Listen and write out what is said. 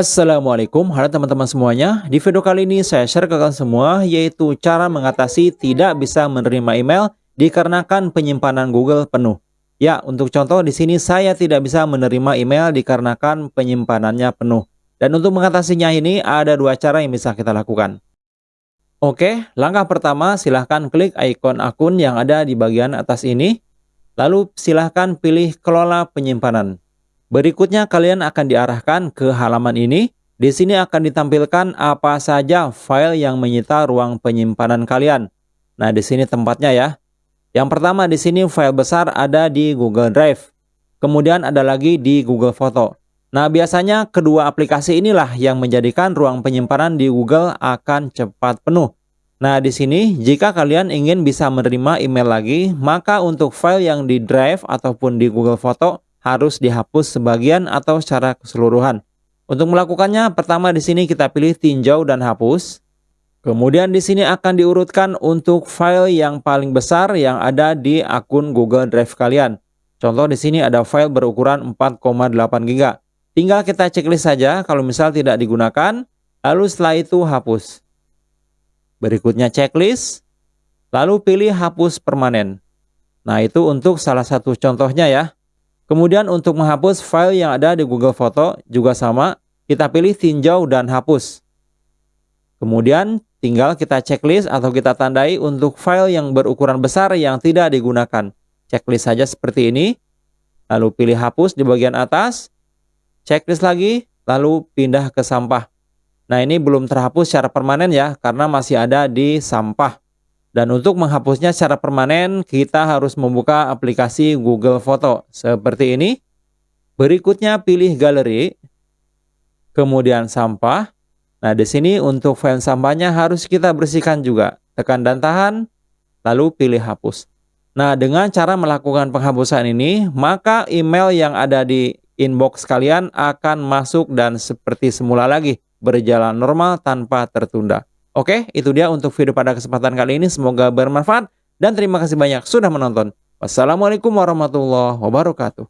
Assalamualaikum, halo teman-teman semuanya. Di video kali ini saya share ke kalian semua yaitu cara mengatasi tidak bisa menerima email dikarenakan penyimpanan Google penuh. Ya, untuk contoh di sini saya tidak bisa menerima email dikarenakan penyimpanannya penuh. Dan untuk mengatasinya ini ada dua cara yang bisa kita lakukan. Oke, langkah pertama silahkan klik ikon akun yang ada di bagian atas ini. Lalu silahkan pilih kelola penyimpanan. Berikutnya kalian akan diarahkan ke halaman ini. Di sini akan ditampilkan apa saja file yang menyita ruang penyimpanan kalian. Nah, di sini tempatnya ya. Yang pertama di sini file besar ada di Google Drive. Kemudian ada lagi di Google Foto. Nah, biasanya kedua aplikasi inilah yang menjadikan ruang penyimpanan di Google akan cepat penuh. Nah, di sini jika kalian ingin bisa menerima email lagi, maka untuk file yang di Drive ataupun di Google Foto harus dihapus sebagian atau secara keseluruhan. Untuk melakukannya, pertama di sini kita pilih tinjau dan hapus. Kemudian di sini akan diurutkan untuk file yang paling besar yang ada di akun Google Drive kalian. Contoh di sini ada file berukuran 4,8 GB. Tinggal kita checklist saja kalau misal tidak digunakan, lalu setelah itu hapus. Berikutnya checklist, lalu pilih hapus permanen. Nah itu untuk salah satu contohnya ya. Kemudian untuk menghapus file yang ada di Google Foto juga sama, kita pilih tinjau dan hapus. Kemudian tinggal kita checklist atau kita tandai untuk file yang berukuran besar yang tidak digunakan. Checklist saja seperti ini, lalu pilih hapus di bagian atas, checklist lagi, lalu pindah ke sampah. Nah ini belum terhapus secara permanen ya, karena masih ada di sampah. Dan untuk menghapusnya secara permanen, kita harus membuka aplikasi Google Foto seperti ini. Berikutnya pilih galeri, kemudian sampah. Nah, di sini untuk file sampahnya harus kita bersihkan juga. Tekan dan tahan, lalu pilih hapus. Nah, dengan cara melakukan penghapusan ini, maka email yang ada di inbox kalian akan masuk dan seperti semula lagi, berjalan normal tanpa tertunda. Oke, itu dia untuk video pada kesempatan kali ini. Semoga bermanfaat dan terima kasih banyak sudah menonton. Wassalamualaikum warahmatullahi wabarakatuh.